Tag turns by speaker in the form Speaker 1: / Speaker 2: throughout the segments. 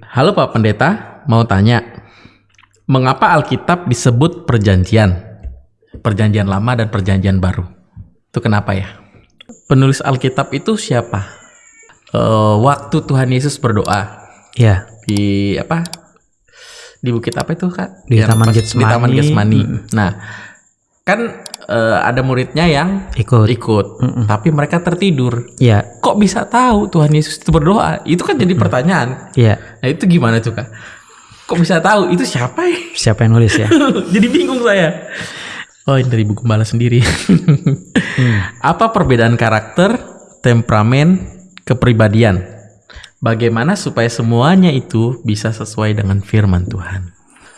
Speaker 1: Halo Pak Pendeta, mau tanya, mengapa Alkitab disebut perjanjian? Perjanjian lama dan perjanjian baru. Itu kenapa ya? Penulis Alkitab itu siapa? Eh, waktu Tuhan Yesus berdoa
Speaker 2: Ya,
Speaker 1: di apa? Di bukit apa itu kak?
Speaker 2: Di
Speaker 1: Yang
Speaker 2: Taman
Speaker 1: Di
Speaker 2: Getsemani.
Speaker 1: Taman Getsemani.
Speaker 2: Mm.
Speaker 1: Nah, kan eh, ada muridnya yang
Speaker 2: ikut.
Speaker 1: ikut,
Speaker 2: Mm-mm.
Speaker 1: tapi mereka tertidur.
Speaker 2: Ya,
Speaker 1: Kok bisa tahu Tuhan Yesus itu berdoa? Itu kan jadi pertanyaan.
Speaker 2: ya.
Speaker 1: Nah itu gimana tuh kak? Kok bisa tahu itu siapa ya?
Speaker 2: Siapa yang nulis ya?
Speaker 1: Jadi bingung saya. Oh ini dari buku balas sendiri. Apa perbedaan karakter, temperamen, kepribadian? Bagaimana supaya semuanya itu bisa sesuai dengan firman Tuhan?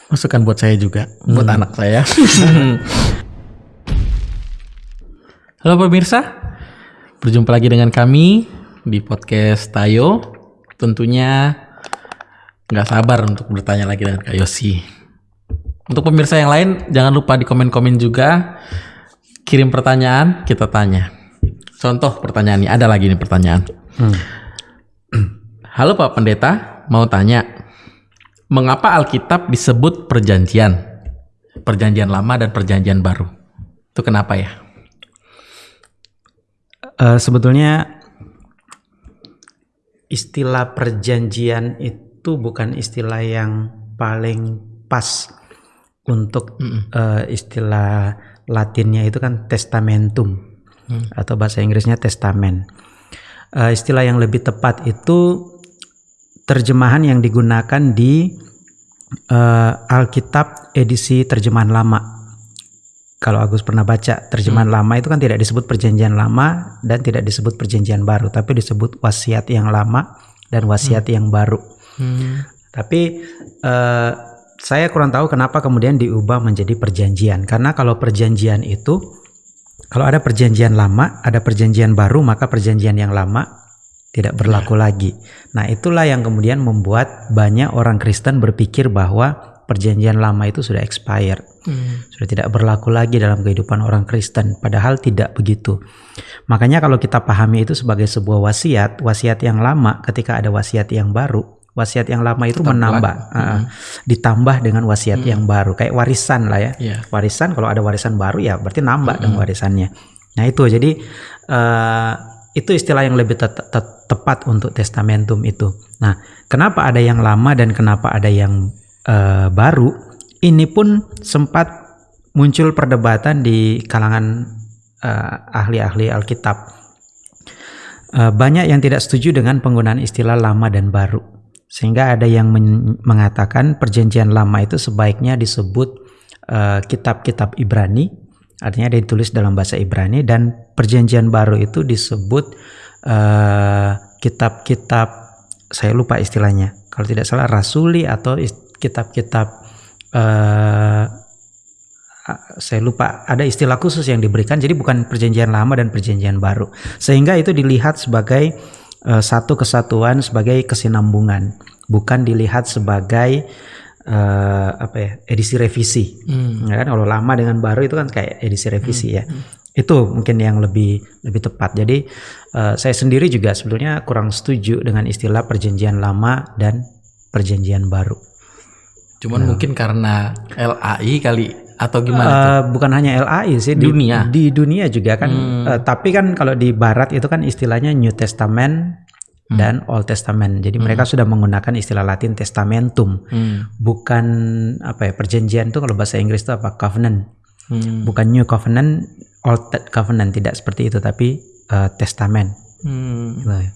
Speaker 1: Masukan buat saya juga, buat anak saya. Halo pemirsa, berjumpa lagi dengan kami di podcast Tayo. Tentunya nggak sabar untuk bertanya lagi dengan Kak Yosi. Untuk pemirsa yang lain, jangan lupa di komen-komen juga. Kirim pertanyaan, kita tanya. Contoh pertanyaan ini, ada lagi nih pertanyaan.
Speaker 2: Hmm.
Speaker 1: Halo Pak Pendeta, mau tanya. Mengapa Alkitab disebut perjanjian? Perjanjian lama dan perjanjian baru. Itu kenapa ya?
Speaker 2: Eh, sebetulnya istilah perjanjian itu bukan istilah yang paling pas untuk eh, istilah Latinnya itu kan testamentum
Speaker 1: Hmm.
Speaker 2: atau bahasa Inggrisnya testamen. Eh, istilah yang lebih tepat itu terjemahan yang digunakan di eh, Alkitab edisi terjemahan lama. Kalau Agus pernah baca terjemahan lama itu kan tidak disebut perjanjian lama dan tidak disebut perjanjian baru, tapi disebut wasiat yang lama dan wasiat yang baru.
Speaker 1: Hmm.
Speaker 2: Tapi eh, saya kurang tahu kenapa kemudian diubah menjadi perjanjian. Karena kalau perjanjian itu, kalau ada perjanjian lama, ada perjanjian baru, maka perjanjian yang lama tidak berlaku lagi. Nah itulah yang kemudian membuat banyak orang Kristen berpikir bahwa perjanjian lama itu sudah expired
Speaker 1: Hmm.
Speaker 2: sudah tidak berlaku lagi dalam kehidupan orang Kristen padahal tidak begitu. Makanya kalau kita pahami itu sebagai sebuah wasiat, wasiat yang lama ketika ada wasiat yang baru, wasiat yang lama itu
Speaker 1: Tetap
Speaker 2: menambah,
Speaker 1: berlaku.
Speaker 2: uh, ditambah dengan wasiat yang baru kayak warisan lah ya.
Speaker 1: Iya.
Speaker 2: Warisan kalau ada warisan baru ya berarti nambah dong warisannya. Nah itu jadi eh, itu istilah yang lebih te- te- tepat untuk testamentum itu. Nah kenapa ada yang lama dan kenapa ada yang eh, baru? Ini pun sempat muncul perdebatan di kalangan eh, ahli-ahli Alkitab. Eh, banyak yang tidak setuju dengan penggunaan istilah lama dan baru. Sehingga ada yang men- mengatakan perjanjian lama itu sebaiknya disebut kitab-kitab Ibrani, artinya ditulis dalam bahasa Ibrani dan perjanjian baru itu disebut kitab-kitab saya lupa istilahnya. Kalau tidak salah rasuli atau is- kitab-kitab eh, saya lupa ada istilah khusus yang diberikan jadi bukan perjanjian lama dan perjanjian baru. Sehingga itu dilihat sebagai eh, satu kesatuan sebagai kesinambungan bukan dilihat sebagai eh, apa ya edisi revisi.
Speaker 1: Hmm.
Speaker 2: ya kan kalau lama dengan baru itu kan kayak edisi revisi ya. itu mungkin yang lebih lebih tepat. Jadi eh, saya sendiri juga sebetulnya kurang setuju dengan istilah perjanjian lama dan perjanjian baru
Speaker 1: Cuman mungkin karena LAI kali atau gimana? tuh?
Speaker 2: Eh, bukan hanya LAI sih di
Speaker 1: Dunia.
Speaker 2: di dunia juga kan
Speaker 1: Hmm.
Speaker 2: Eh, tapi kan kalau di barat itu kan istilahnya New Testament
Speaker 1: Hmm.
Speaker 2: dan Old Testament jadi mereka sudah menggunakan istilah Latin testamentum
Speaker 1: Hmm.
Speaker 2: bukan apa ya perjanjian itu kalau bahasa Inggris itu apa covenant
Speaker 1: Hmm.
Speaker 2: bukan New Covenant Old Covenant tidak seperti itu tapi eh, testament
Speaker 1: Hmm.
Speaker 2: gitu ya.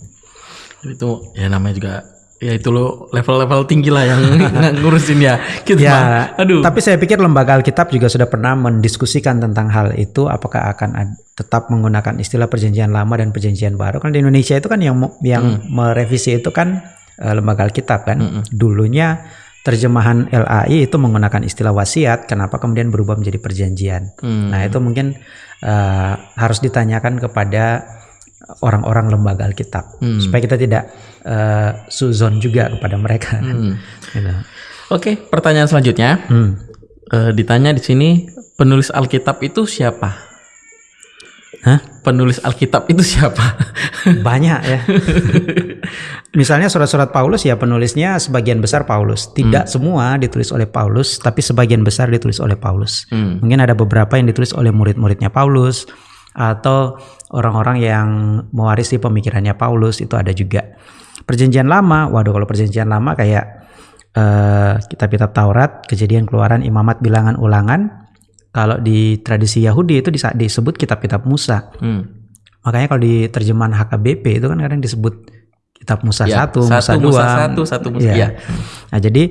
Speaker 1: Itu ya namanya juga ya itu lo level-level tinggi lah yang ngurusin ya. Gitu
Speaker 2: Ya.
Speaker 1: Aduh.
Speaker 2: Tapi saya pikir lembaga Alkitab juga sudah pernah mendiskusikan tentang hal itu apakah akan tetap menggunakan istilah perjanjian lama dan perjanjian baru. Kan di Indonesia itu kan yang yang merevisi itu kan eh, lembaga Alkitab kan. Dulunya terjemahan LAI itu menggunakan istilah wasiat, kenapa kemudian berubah menjadi perjanjian?
Speaker 1: Hmm.
Speaker 2: Nah, itu mungkin eh, harus ditanyakan kepada orang-orang lembaga Alkitab
Speaker 1: Hmm.
Speaker 2: supaya kita tidak eh, suzon juga kepada mereka.
Speaker 1: Hmm.
Speaker 2: Gitu.
Speaker 1: Oke, pertanyaan selanjutnya.
Speaker 2: Hmm.
Speaker 1: Eh, ditanya di sini penulis Alkitab itu siapa?
Speaker 2: Hah?
Speaker 1: Penulis Alkitab itu siapa?
Speaker 2: Banyak ya. Misalnya surat-surat Paulus ya penulisnya sebagian besar Paulus. Tidak semua ditulis oleh Paulus, tapi sebagian besar ditulis oleh Paulus.
Speaker 1: Hmm.
Speaker 2: Mungkin ada beberapa yang ditulis oleh murid-muridnya Paulus atau orang-orang yang mewarisi pemikirannya Paulus itu ada juga. Perjanjian lama, waduh kalau perjanjian lama kayak eh, kitab-kitab Taurat, Kejadian, Keluaran, Imamat, Bilangan, Ulangan. Kalau di tradisi Yahudi itu disebut kitab-kitab Musa.
Speaker 1: Hmm.
Speaker 2: Makanya kalau di terjemahan HKBP itu kan kadang disebut kitab Musa
Speaker 1: Ya,
Speaker 2: satu,
Speaker 1: satu,
Speaker 2: Musa dua.
Speaker 1: satu, satu Musa-
Speaker 2: Iya.
Speaker 1: iya.
Speaker 2: Nah jadi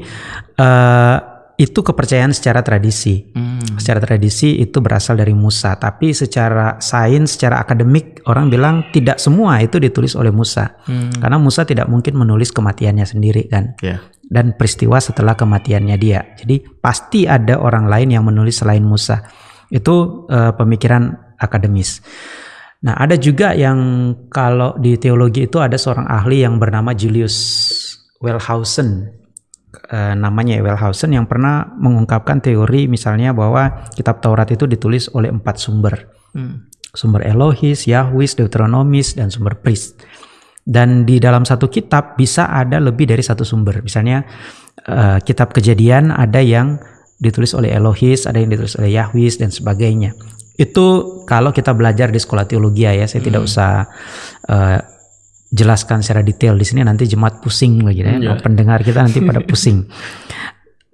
Speaker 2: eh, itu kepercayaan secara tradisi.
Speaker 1: Hmm.
Speaker 2: Secara tradisi itu berasal dari Musa, tapi secara sains, secara akademik orang bilang tidak semua itu ditulis oleh Musa.
Speaker 1: Hmm.
Speaker 2: Karena Musa tidak mungkin menulis kematiannya sendiri kan
Speaker 1: Ya.
Speaker 2: dan peristiwa setelah kematiannya dia. Jadi pasti ada orang lain yang menulis selain Musa. Itu eh, pemikiran akademis. Nah, ada juga yang kalau di teologi itu ada seorang ahli yang bernama Julius Wellhausen. Eh, namanya Wellhausen yang pernah mengungkapkan teori misalnya bahwa kitab Taurat itu ditulis oleh empat sumber
Speaker 1: Hmm.
Speaker 2: sumber Elohis, Yahwis, Deuteronomis, dan sumber Priest. Dan di dalam satu kitab bisa ada lebih dari satu sumber. Misalnya eh, kitab Kejadian ada yang ditulis oleh Elohis, ada yang ditulis oleh Yahwis dan sebagainya. Itu kalau kita belajar di sekolah teologi ya, saya tidak usah eh, jelaskan secara detail di sini nanti jemaat pusing lagi ya.
Speaker 1: Iya.
Speaker 2: Pendengar kita nanti pada pusing.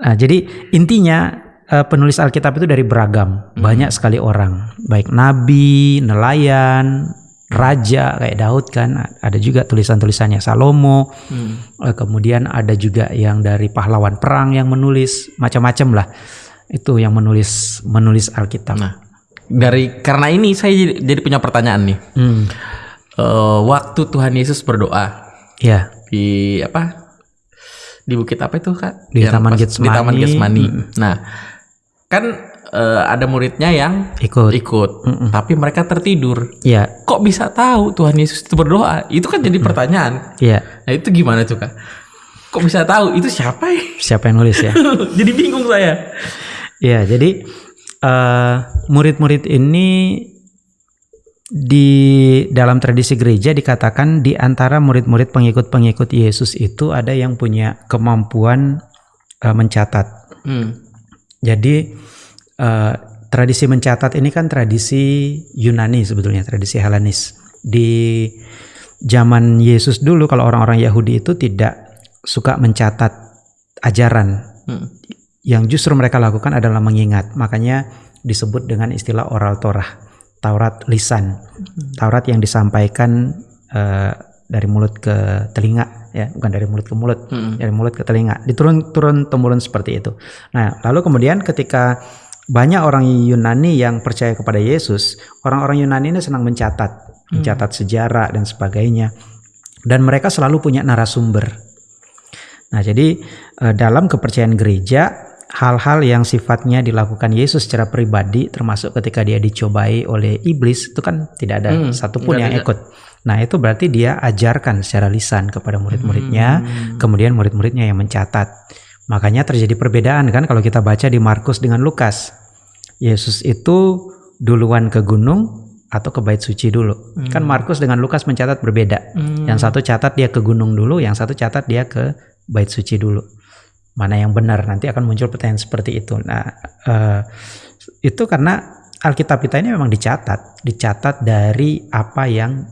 Speaker 2: Nah, jadi intinya eh, penulis Alkitab itu dari beragam, banyak sekali orang, baik nabi, nelayan, raja kayak Daud kan, ada juga tulisan-tulisannya Salomo,
Speaker 1: Hmm.
Speaker 2: eh, kemudian ada juga yang dari pahlawan perang yang menulis macam-macam lah. Itu yang menulis menulis Alkitab.
Speaker 1: Nah, dari karena ini saya jadi, jadi punya pertanyaan nih.
Speaker 2: Hmm,
Speaker 1: Eh, waktu Tuhan Yesus berdoa
Speaker 2: ya,
Speaker 1: di apa? Di bukit apa itu kak?
Speaker 2: Di
Speaker 1: Yang
Speaker 2: Taman
Speaker 1: pas- Di
Speaker 2: Getsemani.
Speaker 1: Taman Getsemani.
Speaker 2: Mm.
Speaker 1: Nah, kan eh, ada muridnya yang
Speaker 2: ikut.
Speaker 1: ikut, tapi mereka tertidur.
Speaker 2: Ya,
Speaker 1: Kok bisa tahu Tuhan Yesus itu berdoa? Itu kan jadi pertanyaan.
Speaker 2: ya.
Speaker 1: Nah itu gimana tuh kak? Kok bisa tahu? Itu siapa ya?
Speaker 2: Siapa yang nulis ya?
Speaker 1: jadi bingung saya.
Speaker 2: Ya, jadi eh, murid-murid ini di dalam tradisi gereja dikatakan di antara murid-murid pengikut-pengikut Yesus itu ada yang punya kemampuan eh, mencatat.
Speaker 1: Hmm.
Speaker 2: Jadi eh, tradisi mencatat ini kan tradisi Yunani sebetulnya, tradisi Helenis. Di zaman Yesus dulu kalau orang-orang Yahudi itu tidak suka mencatat ajaran
Speaker 1: Hmm.
Speaker 2: yang justru mereka lakukan adalah mengingat. Makanya disebut dengan istilah oral Torah, Taurat lisan. Taurat yang disampaikan eh, dari mulut ke telinga ya, bukan dari mulut ke mulut,
Speaker 1: Hmm.
Speaker 2: dari mulut ke telinga. Diturun turun temurun seperti itu. Nah, lalu kemudian ketika banyak orang Yunani yang percaya kepada Yesus, orang-orang Yunani ini senang mencatat, mencatat sejarah dan sebagainya. Dan mereka selalu punya narasumber. Nah, jadi eh, dalam kepercayaan gereja, hal-hal yang sifatnya dilakukan Yesus secara pribadi, termasuk ketika dia dicobai oleh iblis, itu kan tidak ada
Speaker 1: Hmm,
Speaker 2: satupun yang
Speaker 1: ada.
Speaker 2: ikut. Nah, itu berarti dia ajarkan secara lisan kepada murid-muridnya,
Speaker 1: Hmm.
Speaker 2: kemudian murid-muridnya yang mencatat. Makanya terjadi perbedaan kan kalau kita baca di Markus dengan Lukas. Yesus itu duluan ke gunung atau ke bait suci dulu. Kan Markus dengan Lukas mencatat berbeda.
Speaker 1: Hmm.
Speaker 2: Yang satu catat dia ke gunung dulu, yang satu catat dia ke bait suci dulu. Mana yang benar? Nanti akan muncul pertanyaan seperti itu. Nah, eh, itu karena Alkitab kita ini memang dicatat, dicatat dari apa yang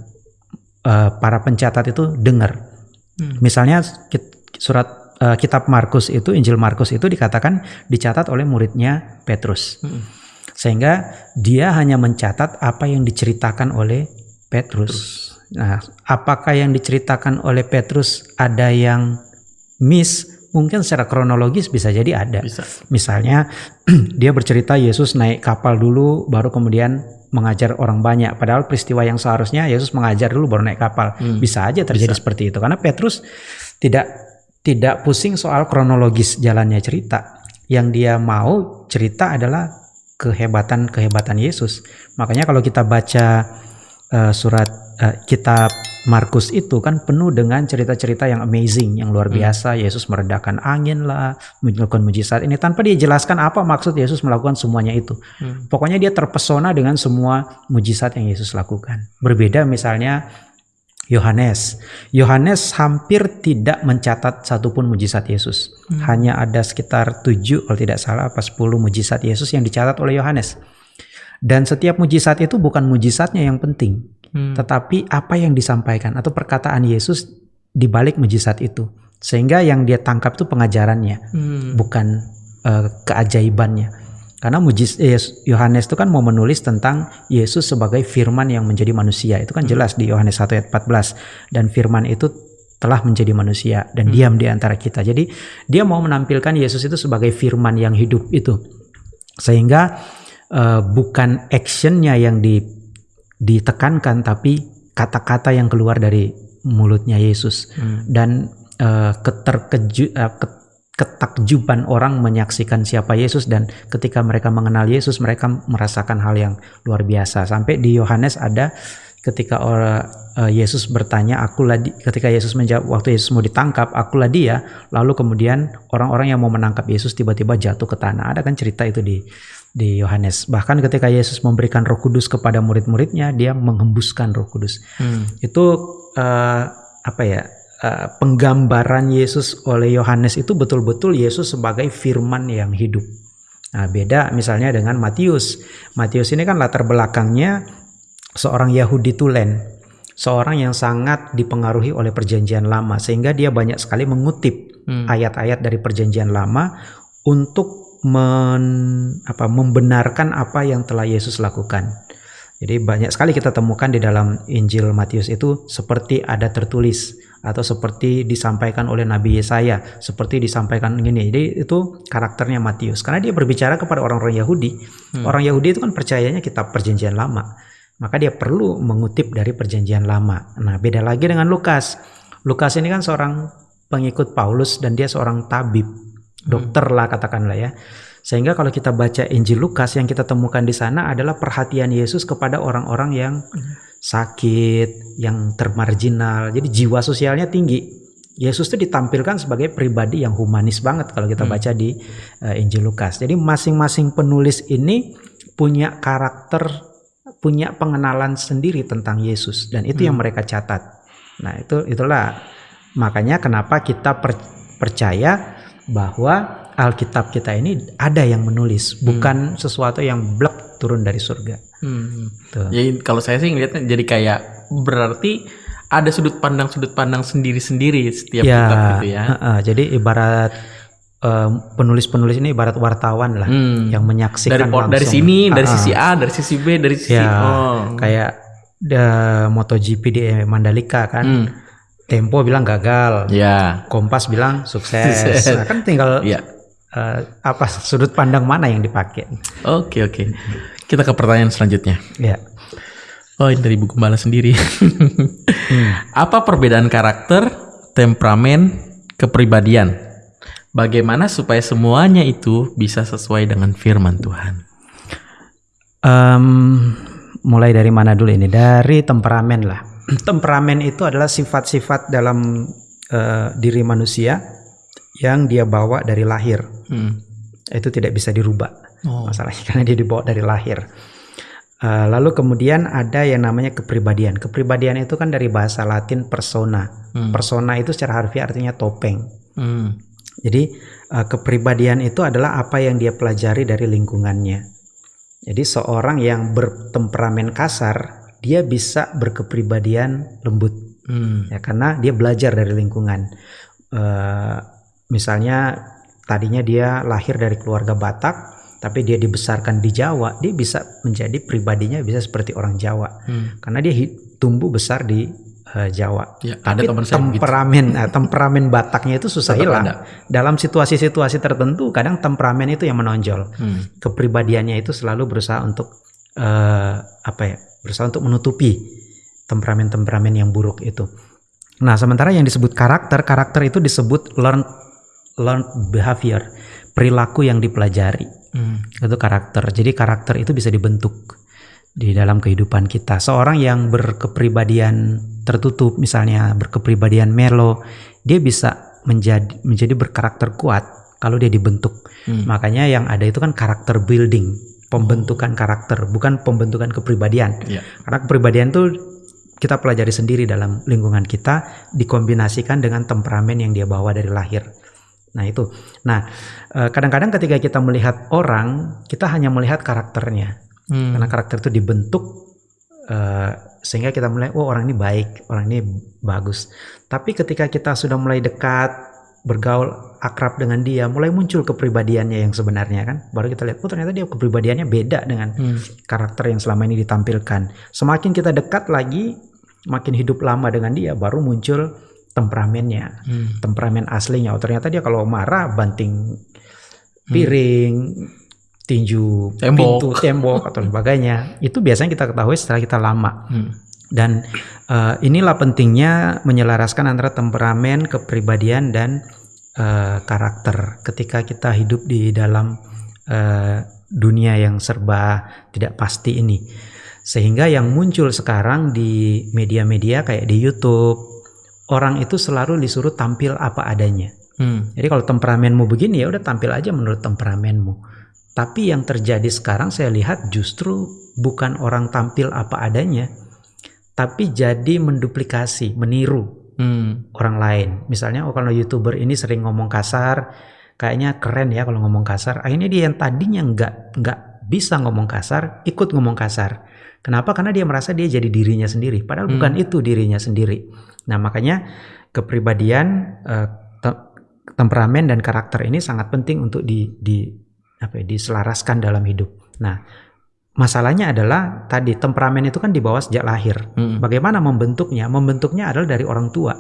Speaker 2: eh, para pencatat itu dengar.
Speaker 1: Hmm.
Speaker 2: Misalnya surat eh, kitab Markus itu, Injil Markus itu dikatakan dicatat oleh muridnya Petrus.
Speaker 1: Hmm.
Speaker 2: Sehingga dia hanya mencatat apa yang diceritakan oleh Petrus. Nah, apakah yang diceritakan oleh Petrus ada yang miss? Mungkin secara kronologis bisa jadi ada.
Speaker 1: Bisa.
Speaker 2: Misalnya dia bercerita Yesus naik kapal dulu baru kemudian mengajar orang banyak padahal peristiwa yang seharusnya Yesus mengajar dulu baru naik kapal.
Speaker 1: Hmm.
Speaker 2: Bisa aja terjadi
Speaker 1: Bisa.
Speaker 2: seperti itu karena Petrus tidak tidak pusing soal kronologis jalannya cerita. Yang dia mau cerita adalah kehebatan-kehebatan Yesus. Makanya kalau kita baca eh, surat eh, kitab Markus itu kan penuh dengan cerita-cerita yang amazing, yang luar
Speaker 1: Hmm.
Speaker 2: biasa. Yesus meredakan angin lah, melakukan mujizat ini tanpa dia jelaskan apa maksud Yesus melakukan semuanya itu.
Speaker 1: Hmm.
Speaker 2: Pokoknya dia terpesona dengan semua mujizat yang Yesus lakukan. Berbeda misalnya Yohanes. Yohanes hampir tidak mencatat satupun mujizat Yesus.
Speaker 1: Hmm.
Speaker 2: Hanya ada sekitar 7 kalau tidak salah apa 10 mujizat Yesus yang dicatat oleh Yohanes. Dan setiap mujizat itu bukan mujizatnya yang penting,
Speaker 1: Hmm.
Speaker 2: tetapi apa yang disampaikan atau perkataan Yesus di balik mujizat itu. Sehingga yang dia tangkap itu pengajarannya,
Speaker 1: Hmm.
Speaker 2: bukan eh, keajaibannya. Karena mujiz eh, Yohanes itu kan mau menulis tentang Yesus sebagai firman yang menjadi manusia. Itu kan jelas di Yohanes 1 ayat 14 dan firman itu telah menjadi manusia dan diam di antara kita. Jadi dia mau menampilkan Yesus itu sebagai firman yang hidup itu. Sehingga eh, bukan actionnya yang di, ditekankan tapi kata-kata yang keluar dari mulutnya Yesus.
Speaker 1: Hmm.
Speaker 2: dan eh, keterkeju ke- ketakjuban orang menyaksikan siapa Yesus dan ketika mereka mengenal Yesus mereka merasakan hal yang luar biasa. Sampai di Yohanes ada ketika orang eh, Yesus bertanya akulah di, ketika Yesus menjawab waktu Yesus mau ditangkap akulah dia. Lalu kemudian orang-orang yang mau menangkap Yesus tiba-tiba jatuh ke tanah. Ada kan cerita itu di di Yohanes bahkan ketika Yesus memberikan Roh Kudus kepada murid-muridnya dia menghembuskan Roh Kudus
Speaker 1: Hmm.
Speaker 2: itu eh, apa ya eh, penggambaran Yesus oleh Yohanes itu betul-betul Yesus sebagai firman yang hidup. Nah, beda misalnya dengan Matius. Matius ini kan latar belakangnya seorang Yahudi tulen, seorang yang sangat dipengaruhi oleh perjanjian lama sehingga dia banyak sekali mengutip
Speaker 1: Hmm.
Speaker 2: ayat-ayat dari perjanjian lama untuk men- apa, membenarkan apa yang telah Yesus lakukan. Jadi banyak sekali kita temukan di dalam Injil Matius itu seperti ada tertulis atau seperti disampaikan oleh Nabi Yesaya, seperti disampaikan gini. Jadi itu karakternya Matius karena dia berbicara kepada orang-orang Yahudi. Orang Yahudi itu kan percayanya kitab perjanjian lama. Maka dia perlu mengutip dari perjanjian lama. Nah, beda lagi dengan Lukas. Lukas ini kan seorang pengikut Paulus dan dia seorang tabib, dokter lah katakanlah ya. Sehingga kalau kita baca Injil Lukas yang kita temukan di sana adalah perhatian Yesus kepada orang-orang yang sakit, yang termarginal. Jadi jiwa sosialnya tinggi. Yesus itu ditampilkan sebagai pribadi yang humanis banget kalau kita baca di eh, Injil Lukas. Jadi masing-masing penulis ini punya karakter, punya pengenalan sendiri tentang Yesus dan itu yang mereka catat. Nah, itu itulah makanya kenapa kita per- percaya bahwa Alkitab kita ini ada yang menulis, bukan sesuatu yang blek turun dari surga.
Speaker 1: Hmm.
Speaker 2: Tuh.
Speaker 1: Jadi kalau saya sih ngelihatnya jadi kayak berarti ada sudut pandang sudut pandang sendiri-sendiri setiap
Speaker 2: Ya,
Speaker 1: kitab gitu ya.
Speaker 2: heeh, jadi ibarat eh, penulis-penulis ini ibarat wartawan lah
Speaker 1: Hmm.
Speaker 2: yang
Speaker 1: Dari
Speaker 2: menyaksikan
Speaker 1: dari
Speaker 2: langsung.
Speaker 1: sini, dari
Speaker 2: Ah,
Speaker 1: sisi A, dari sisi B, dari sisi
Speaker 2: ya
Speaker 1: oh.
Speaker 2: kayak the MotoGP di Mandalika kan,
Speaker 1: Hmm.
Speaker 2: Tempo bilang gagal,
Speaker 1: Ya.
Speaker 2: Kompas bilang sukses. Nah, kan tinggal
Speaker 1: Iya.
Speaker 2: eh, apa sudut pandang mana yang dipakai.
Speaker 1: Oke, oke. Kita ke pertanyaan selanjutnya.
Speaker 2: Ya.
Speaker 1: Oh, ini dari buku Bala sendiri. Apa perbedaan karakter, temperamen, kepribadian? Bagaimana supaya semuanya itu bisa sesuai dengan firman Tuhan?
Speaker 2: Em, mulai dari mana dulu ini? Dari temperamen lah. temperamen itu adalah sifat-sifat dalam eh, diri manusia yang dia bawa dari lahir.
Speaker 1: Hmm.
Speaker 2: Itu tidak bisa dirubah
Speaker 1: Oh.
Speaker 2: masalahnya karena dia dibawa dari lahir. Eh, lalu kemudian ada yang namanya kepribadian. Kepribadian itu kan dari bahasa Latin persona.
Speaker 1: Hmm.
Speaker 2: Persona itu secara harfiah artinya topeng.
Speaker 1: Hmm.
Speaker 2: Jadi eh, kepribadian itu adalah apa yang dia pelajari dari lingkungannya. Jadi seorang yang bertemperamen kasar, dia bisa berkepribadian lembut
Speaker 1: Hmm.
Speaker 2: ya karena dia belajar dari lingkungan. Eh, misalnya tadinya dia lahir dari keluarga Batak, tapi dia dibesarkan di Jawa, dia bisa menjadi pribadinya bisa seperti orang Jawa
Speaker 1: Hmm.
Speaker 2: karena dia tumbuh besar di eh, Jawa.
Speaker 1: Ya, ada
Speaker 2: Tapi
Speaker 1: teman saya begitu.
Speaker 2: temperamen, nah, temperamen Bataknya itu susah
Speaker 1: Tetap
Speaker 2: hilang.
Speaker 1: ada.
Speaker 2: Dalam situasi-situasi tertentu, kadang temperamen itu yang menonjol.
Speaker 1: Hmm.
Speaker 2: Kepribadiannya itu selalu berusaha untuk eh, apa ya? Berusaha untuk menutupi temperamen-temperamen yang buruk itu. Nah, sementara yang disebut karakter, karakter itu disebut learned learned behavior, perilaku yang dipelajari
Speaker 1: Hmm.
Speaker 2: itu karakter. Jadi karakter itu bisa dibentuk. di dalam kehidupan kita. Seorang yang berkepribadian tertutup, misalnya berkepribadian melo, dia bisa menjadi menjadi berkarakter kuat kalau dia dibentuk. Hmm. Makanya yang ada itu kan karakter building, pembentukan karakter, bukan pembentukan kepribadian. Yeah. Karena kepribadian itu kita pelajari sendiri dalam lingkungan kita dikombinasikan dengan temperamen yang dia bawa dari lahir. Nah itu. Nah eh, kadang-kadang ketika kita melihat orang, kita hanya melihat karakternya, hmm. karena karakter itu dibentuk uh, sehingga kita mulai, oh orang ini baik, orang ini bagus. Tapi ketika kita sudah mulai dekat, bergaul akrab dengan dia, mulai muncul kepribadiannya yang sebenarnya kan, baru kita lihat, oh ternyata dia kepribadiannya beda dengan hmm. karakter yang selama ini ditampilkan. Semakin kita dekat lagi, makin hidup lama dengan dia, baru muncul temperamennya, hmm. temperamen aslinya. Oh ternyata dia kalau marah banting piring, hmm tinju tembok. pintu tembok atau sebagainya itu biasanya kita ketahui setelah kita lama hmm. Dan uh, inilah pentingnya menyelaraskan antara temperamen kepribadian dan uh, karakter. Ketika kita hidup di dalam uh, dunia yang serba tidak pasti ini. Sehingga yang muncul sekarang di media-media kayak di YouTube orang itu selalu disuruh tampil apa adanya. Hmm. jadi kalau temperamenmu begini ya udah tampil aja menurut temperamenmu. Tapi yang terjadi sekarang saya lihat justru bukan orang tampil apa adanya, tapi jadi menduplikasi, meniru hmm. orang lain. Misalnya, oh kalau youtuber ini sering ngomong kasar, kayaknya keren ya kalau ngomong kasar. Akhirnya dia yang tadinya nggak nggak bisa ngomong kasar, ikut ngomong kasar. Kenapa? Karena dia merasa dia jadi dirinya sendiri. Padahal hmm. bukan itu dirinya sendiri. Nah makanya kepribadian, eh, temperamen dan karakter ini sangat penting untuk di, di apa ya, diselaraskan dalam hidup. Nah, masalahnya adalah tadi temperamen itu kan dibawa sejak lahir. Hmm. Bagaimana membentuknya? Membentuknya adalah dari orang tua.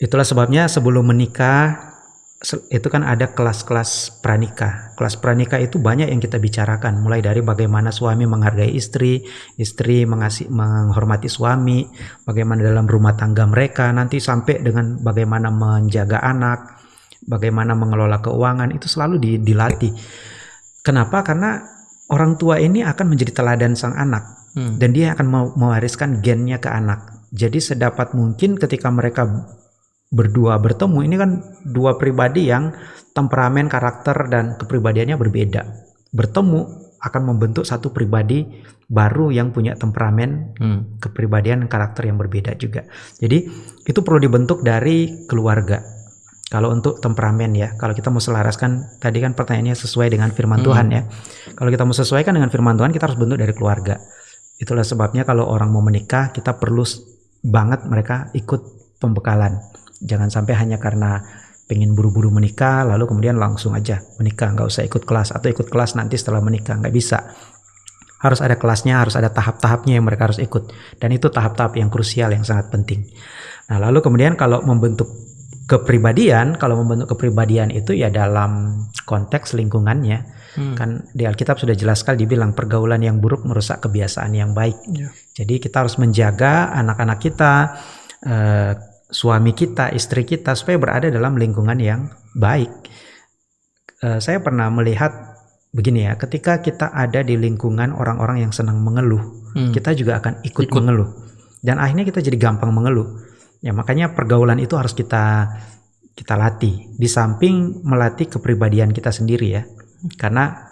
Speaker 2: Itulah sebabnya sebelum menikah itu kan ada kelas-kelas pranikah. Kelas pranikah itu banyak yang kita bicarakan, mulai dari bagaimana suami menghargai istri, istri mengasih menghormati suami, bagaimana dalam rumah tangga mereka, nanti sampai dengan bagaimana menjaga anak, bagaimana mengelola keuangan itu selalu dilatih. Kenapa? Karena orang tua ini akan menjadi teladan sang anak hmm. dan dia akan mewariskan gennya ke anak. Jadi sedapat mungkin ketika mereka berdua bertemu ini kan dua pribadi yang temperamen, karakter dan kepribadiannya berbeda. Bertemu akan membentuk satu pribadi baru yang punya temperamen, hmm. kepribadian, karakter yang berbeda juga. Jadi itu perlu dibentuk dari keluarga kalau untuk temperamen ya, kalau kita mau selaraskan tadi kan pertanyaannya sesuai dengan firman hmm. Tuhan ya. Kalau kita mau sesuaikan dengan firman Tuhan, kita harus bentuk dari keluarga. Itulah sebabnya kalau orang mau menikah, kita perlu banget mereka ikut pembekalan. Jangan sampai hanya karena pengen buru-buru menikah, lalu kemudian langsung aja menikah, nggak usah ikut kelas atau ikut kelas nanti setelah menikah, nggak bisa. Harus ada kelasnya, harus ada tahap-tahapnya yang mereka harus ikut. Dan itu tahap-tahap yang krusial, yang sangat penting. Nah lalu kemudian kalau membentuk kepribadian kalau membentuk kepribadian itu ya dalam konteks lingkungannya hmm. kan di Alkitab sudah jelas sekali dibilang pergaulan yang buruk merusak kebiasaan yang baik yeah. jadi kita harus menjaga anak-anak kita eh, suami kita istri kita supaya berada dalam lingkungan yang baik eh, saya pernah melihat begini ya ketika kita ada di lingkungan orang-orang yang senang mengeluh hmm. kita juga akan ikut, ikut mengeluh dan akhirnya kita jadi gampang mengeluh Ya makanya pergaulan itu harus kita kita latih. Di samping melatih kepribadian kita sendiri ya. Karena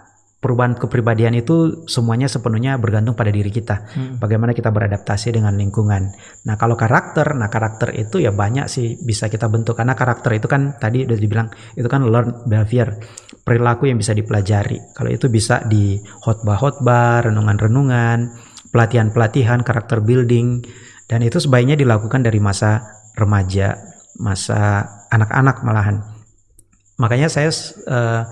Speaker 2: perubahan kepribadian itu semuanya sepenuhnya bergantung pada diri kita. Hmm. Bagaimana kita beradaptasi dengan lingkungan. Nah, kalau karakter, nah karakter itu ya banyak sih bisa kita bentuk karena karakter itu kan tadi udah dibilang itu kan learn behavior, perilaku yang bisa dipelajari. Kalau itu bisa di khotbah-khotbah, renungan-renungan, pelatihan-pelatihan, karakter building dan itu sebaiknya dilakukan dari masa remaja, masa anak-anak malahan. Makanya saya uh,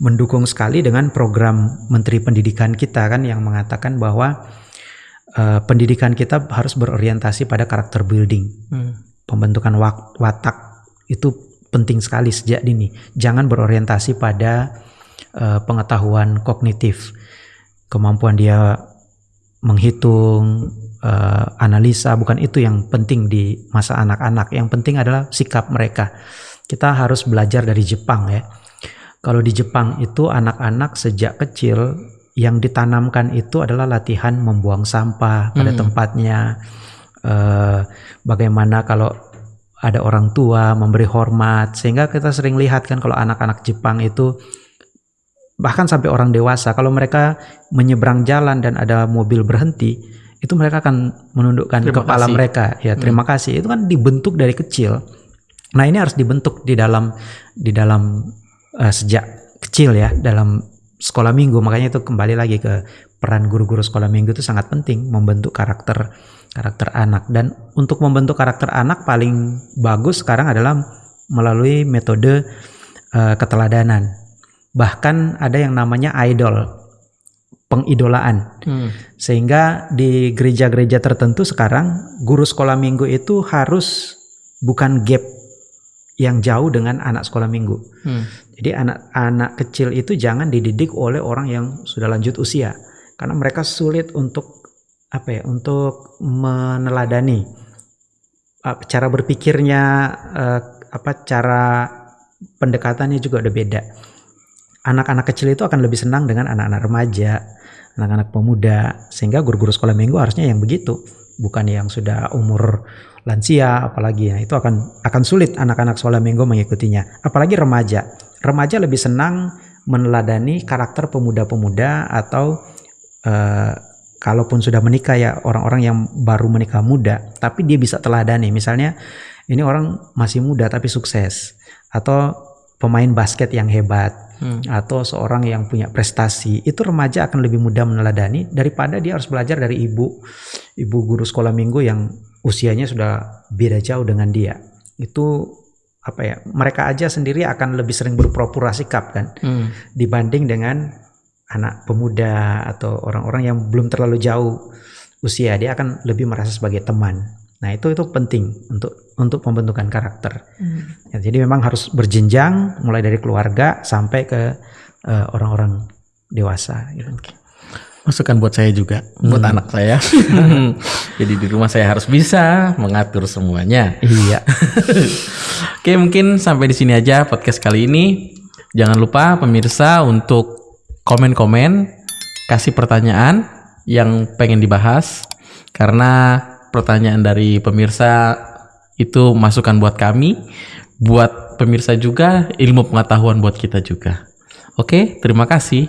Speaker 2: mendukung sekali dengan program Menteri Pendidikan kita kan yang mengatakan bahwa uh, pendidikan kita harus berorientasi pada karakter building. Hmm. Pembentukan watak itu penting sekali sejak dini. Jangan berorientasi pada uh, pengetahuan kognitif. Kemampuan dia menghitung, uh, analisa bukan itu yang penting di masa anak-anak yang penting adalah sikap mereka kita harus belajar dari Jepang ya kalau di Jepang itu anak-anak sejak kecil yang ditanamkan itu adalah latihan membuang sampah pada
Speaker 1: Hmm.
Speaker 2: tempatnya. Eh, bagaimana kalau ada orang tua memberi hormat, sehingga kita sering lihat kan kalau anak-anak Jepang itu bahkan sampai orang dewasa kalau mereka menyeberang jalan dan ada mobil berhenti itu mereka akan menundukkan
Speaker 1: Terima
Speaker 2: kepala
Speaker 1: kasih.
Speaker 2: mereka. Ya terima kasih. Itu kan dibentuk dari kecil. Nah ini harus dibentuk di dalam di dalam eh, sejak kecil ya dalam sekolah minggu. Makanya itu kembali lagi ke peran guru-guru sekolah minggu itu sangat penting membentuk karakter karakter anak. Dan untuk membentuk karakter anak paling bagus sekarang adalah melalui metode eh, keteladanan. Bahkan ada yang namanya idol pengidolaan
Speaker 1: Hmm.
Speaker 2: sehingga di gereja-gereja tertentu sekarang guru sekolah minggu itu harus bukan gap yang jauh dengan anak sekolah minggu.
Speaker 1: Hmm.
Speaker 2: Jadi anak-anak kecil itu jangan dididik oleh orang yang sudah lanjut usia karena mereka sulit untuk apa ya untuk meneladani cara berpikirnya uh, apa cara pendekatannya juga udah beda. Anak-anak kecil itu akan lebih senang dengan anak-anak remaja, anak-anak pemuda sehingga guru-guru sekolah minggu harusnya yang begitu, bukan yang sudah umur lansia apalagi. Nah, itu akan akan sulit anak-anak sekolah minggu mengikutinya, apalagi remaja. Remaja lebih senang meneladani karakter pemuda-pemuda atau eh, kalaupun sudah menikah ya orang-orang yang baru menikah muda, tapi dia bisa teladani. Misalnya ini orang masih muda tapi sukses atau pemain basket yang hebat
Speaker 1: Hmm.
Speaker 2: atau seorang yang punya prestasi itu remaja akan lebih mudah meneladani daripada dia harus belajar dari ibu ibu guru sekolah minggu yang usianya sudah beda jauh dengan dia itu apa ya mereka aja sendiri akan lebih sering berpura-pura sikap kan
Speaker 1: Hmm.
Speaker 2: dibanding dengan anak pemuda atau orang-orang yang belum terlalu jauh usia dia akan lebih merasa sebagai teman nah itu itu penting untuk untuk pembentukan karakter Ya, jadi memang harus berjenjang mulai dari keluarga sampai ke eh, orang-orang dewasa. Gitu.
Speaker 1: Masukan buat saya juga, buat anak saya. Jadi di rumah saya harus bisa mengatur semuanya.
Speaker 2: Iya.
Speaker 1: Oke, mungkin sampai di sini aja podcast kali ini. Jangan lupa pemirsa untuk komen-komen, kasih pertanyaan yang pengen dibahas karena pertanyaan dari pemirsa itu masukan buat kami, buat pemirsa juga ilmu pengetahuan buat kita juga. Oke, terima kasih.